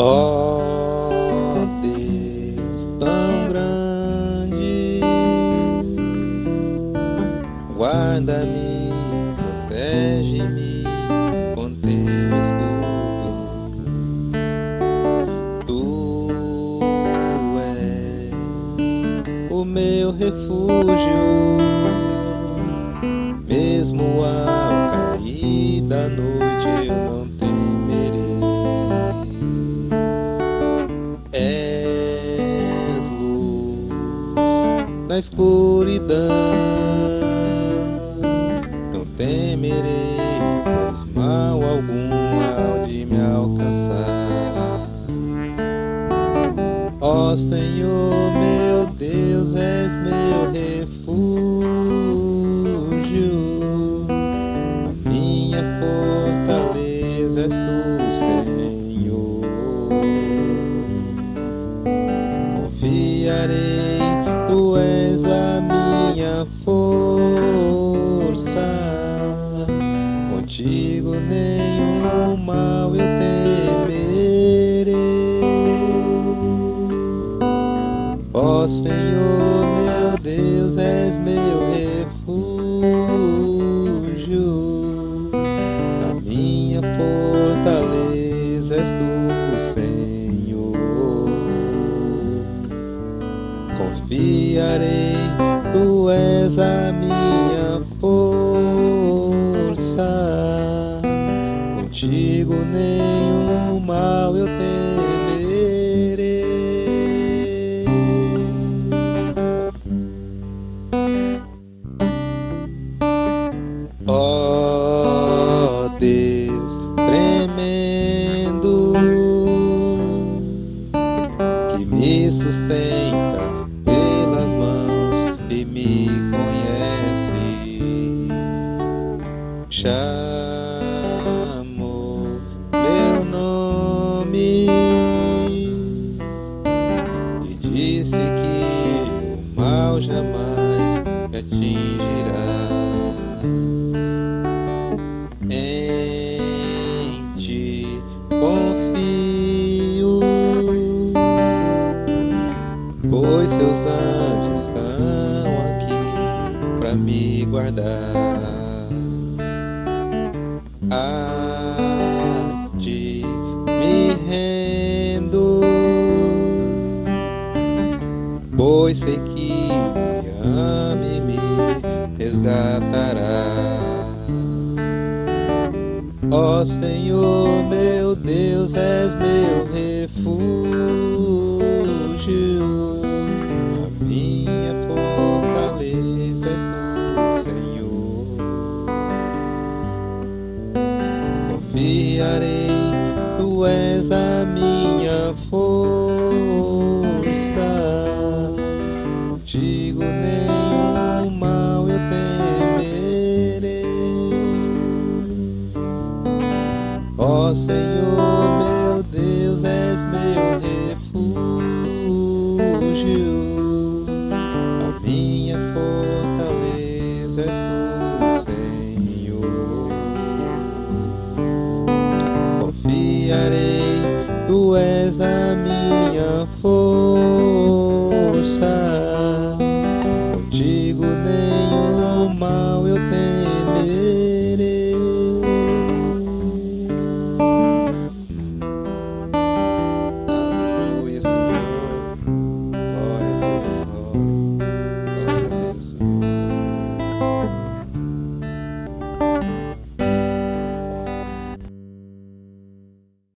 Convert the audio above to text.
Ó Deus tão grande, guarda-me, protege-me com teu escudo. Tu és o meu refúgio, mesmo ao cair da noite eu escuridão. Não temerei, pois mal algum há de me alcançar. Ó Senhor, meu Deus, és meu refúgio, a minha fortaleza és tu, Senhor. Confiarei força, contigo nenhum mal eu temerei. Ó Senhor, Confiarei, tu és a minha força. Contigo nenhum mal eu temerei. Atingirá. Em ti confio pois seus anjos estão aqui para me guardar. A ti me rendo, pois sei que me ama e me resgatará. Ó Senhor, meu Deus, és meu refúgio, a minha fortaleza és tu, Senhor. Confiarei, tu és a minha força, Senhor, meu Deus, és meu refúgio, a minha fortaleza és tu, Senhor. Confiarei, tu és a minha força.